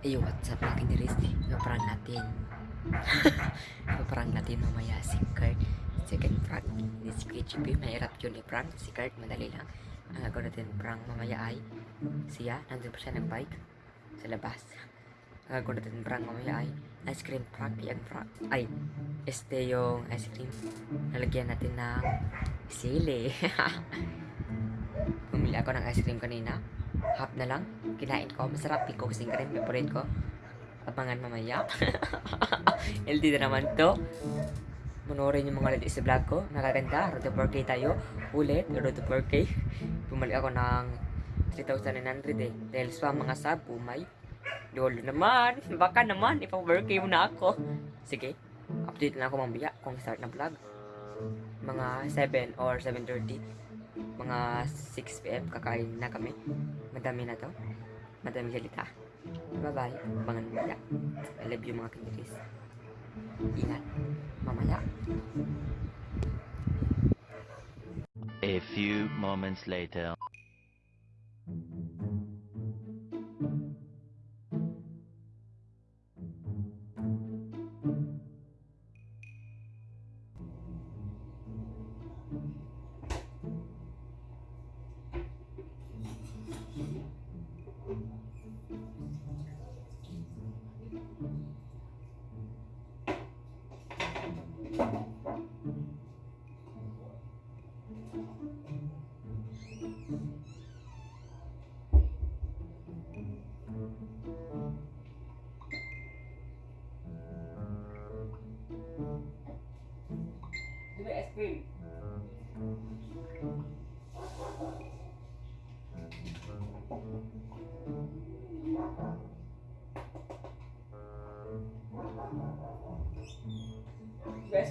Hey, what's up mga kiniris? Ipaparang natin. Ipaparang natin mamaya si Kurt. Second prank. Hindi si KGP. Mahirap yun i-prank. Si Kurt, madali lang. Ang gagawin natin prank mamaya ay siya. Nandun pa siya nagbike sa labas. Ang gagawin natin prank mamaya ay ice cream prank. Yung prank. Ay, este yung ice cream. Lalagyan natin ng sili. Bumili ako ng ice cream kanina. Half na lang. Kinain ko. Masarap cookies and cream. Favorite ko. Abangan mamaya. LD na naman to. Panoorin yung mga latest vlog ko. Nakaganda. Road to 4K tayo. Ulit. Road to 4K. Bumalik ako ng 3,900 eh. Dahil sa mga sub, umay. Lolo naman. Baka naman. Ipa-4K mo ako. Sige. Update na ako mamaya kung start na vlog. Mga 7 or 7.30 mga 6 p.m. kakain na kami. Madami na to. Madami salita. Bye-bye. Abangan mamaya. I love you mga kiniris. Ingat. Mamaya. A few moments later. Ice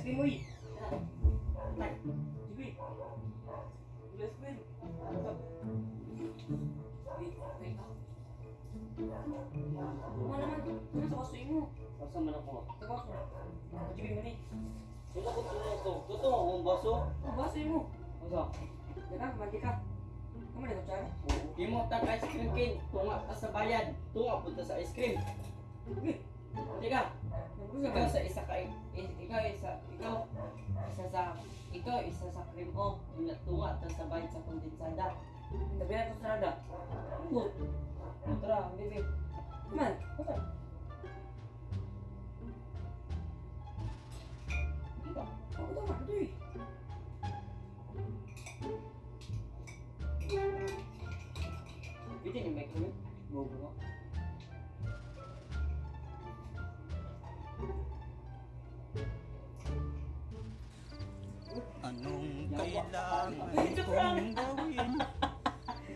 cream, uy? Cream? Wait, wait. Ano naman? Ano sa kasoy mo? Asa man ako? Sa kaso. Jigoy mo ni. Wala ko Oh, basoy mo. Asa? Yan mandi ka. Kamu na kutsara? Imo tag ice cream king. Tunga ka sa bayan. Tunga punta sa ice cream. Nagpusa ikaw ka. sa isa ka ikaw isa ikaw isa sa ikaw isa sa cream o tunga ta sa bayan sa kondensada. Tabi na sarada. Good. Tara, bibi. Man, kusa. 그때는 맥주는 뭐고? Anong kailangan kong gawin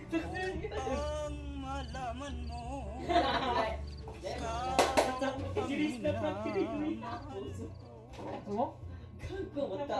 upang malaman mo ikaw ang minamahal ko? 그거 맞다.